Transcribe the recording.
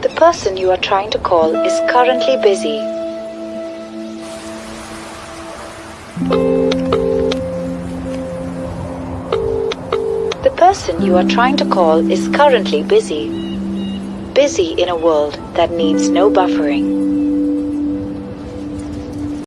The person you are trying to call is currently busy. The person you are trying to call is currently busy. Busy in a world that needs no buffering.